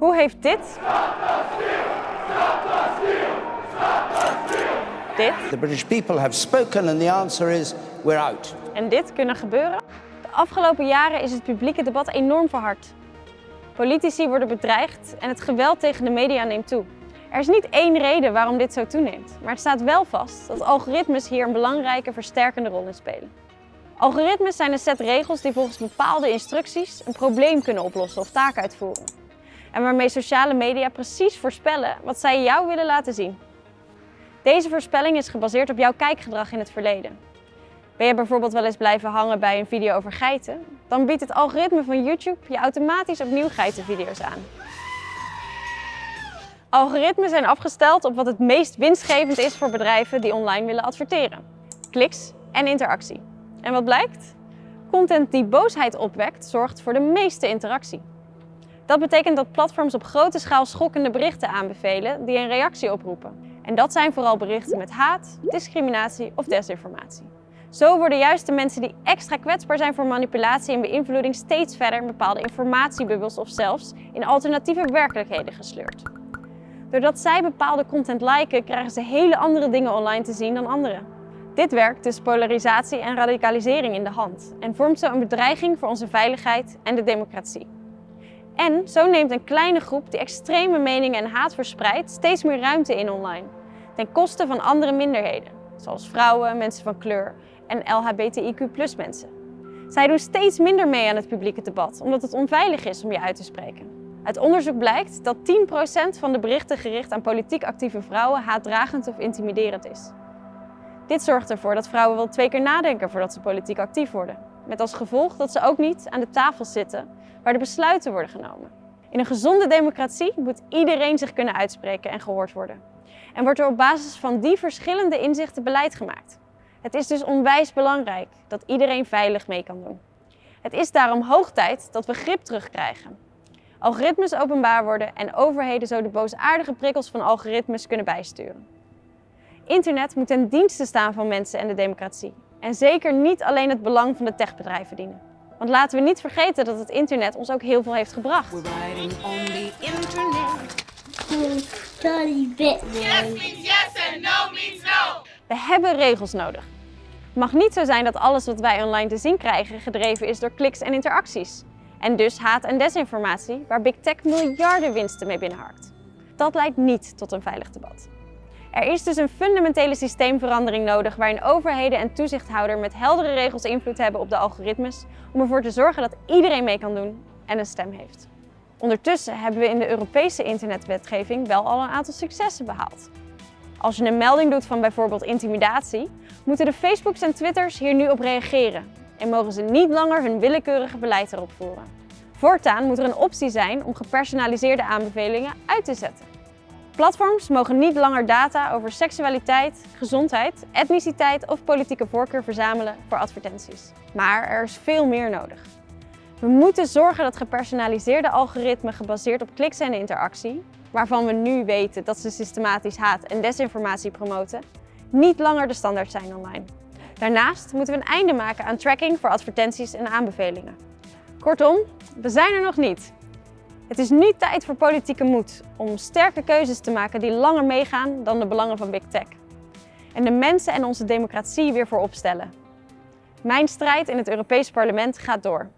Hoe heeft dit... Dit The British people have spoken and the answer is we're out. en dit kunnen gebeuren? De afgelopen jaren is het publieke debat enorm verhard. Politici worden bedreigd en het geweld tegen de media neemt toe. Er is niet één reden waarom dit zo toeneemt, maar het staat wel vast dat algoritmes hier een belangrijke versterkende rol in spelen. Algoritmes zijn een set regels die volgens bepaalde instructies een probleem kunnen oplossen of taken uitvoeren. En waarmee sociale media precies voorspellen wat zij jou willen laten zien. Deze voorspelling is gebaseerd op jouw kijkgedrag in het verleden. Ben je bijvoorbeeld wel eens blijven hangen bij een video over geiten? Dan biedt het algoritme van YouTube je automatisch opnieuw geitenvideo's aan. Algoritmen zijn afgesteld op wat het meest winstgevend is voor bedrijven die online willen adverteren. Kliks en interactie. En wat blijkt? Content die boosheid opwekt, zorgt voor de meeste interactie. Dat betekent dat platforms op grote schaal schokkende berichten aanbevelen die een reactie oproepen. En dat zijn vooral berichten met haat, discriminatie of desinformatie. Zo worden juist de mensen die extra kwetsbaar zijn voor manipulatie en beïnvloeding steeds verder in bepaalde informatiebubbels of zelfs in alternatieve werkelijkheden gesleurd. Doordat zij bepaalde content liken, krijgen ze hele andere dingen online te zien dan anderen. Dit werkt dus polarisatie en radicalisering in de hand en vormt zo een bedreiging voor onze veiligheid en de democratie. En zo neemt een kleine groep die extreme meningen en haat verspreidt steeds meer ruimte in online, ten koste van andere minderheden, zoals vrouwen, mensen van kleur en LHBTIQ mensen. Zij doen steeds minder mee aan het publieke debat, omdat het onveilig is om je uit te spreken. Uit onderzoek blijkt dat 10% van de berichten gericht aan politiek actieve vrouwen haatdragend of intimiderend is. Dit zorgt ervoor dat vrouwen wel twee keer nadenken voordat ze politiek actief worden. Met als gevolg dat ze ook niet aan de tafel zitten waar de besluiten worden genomen. In een gezonde democratie moet iedereen zich kunnen uitspreken en gehoord worden. En wordt er op basis van die verschillende inzichten beleid gemaakt. Het is dus onwijs belangrijk dat iedereen veilig mee kan doen. Het is daarom hoog tijd dat we grip terugkrijgen. Algoritmes openbaar worden en overheden zo de boosaardige prikkels van algoritmes kunnen bijsturen. Internet moet ten dienste staan van mensen en de democratie. En zeker niet alleen het belang van de techbedrijven dienen. Want laten we niet vergeten dat het internet ons ook heel veel heeft gebracht. We're riding on the internet. Yes means yes and no means no. We hebben regels nodig. Het mag niet zo zijn dat alles wat wij online te zien krijgen gedreven is door kliks en interacties. En dus haat en desinformatie, waar Big Tech miljarden winsten mee binnenharkt. Dat leidt niet tot een veilig debat. Er is dus een fundamentele systeemverandering nodig waarin overheden en toezichthouder met heldere regels invloed hebben op de algoritmes om ervoor te zorgen dat iedereen mee kan doen en een stem heeft. Ondertussen hebben we in de Europese internetwetgeving wel al een aantal successen behaald. Als je een melding doet van bijvoorbeeld intimidatie, moeten de Facebooks en Twitters hier nu op reageren en mogen ze niet langer hun willekeurige beleid erop voeren. Voortaan moet er een optie zijn om gepersonaliseerde aanbevelingen uit te zetten. Platforms mogen niet langer data over seksualiteit, gezondheid, etniciteit of politieke voorkeur verzamelen voor advertenties. Maar er is veel meer nodig. We moeten zorgen dat gepersonaliseerde algoritmen gebaseerd op kliks en interactie, waarvan we nu weten dat ze systematisch haat en desinformatie promoten, niet langer de standaard zijn online. Daarnaast moeten we een einde maken aan tracking voor advertenties en aanbevelingen. Kortom, we zijn er nog niet. Het is nu tijd voor politieke moed om sterke keuzes te maken die langer meegaan dan de belangen van Big Tech. En de mensen en onze democratie weer voorop stellen. Mijn strijd in het Europees Parlement gaat door.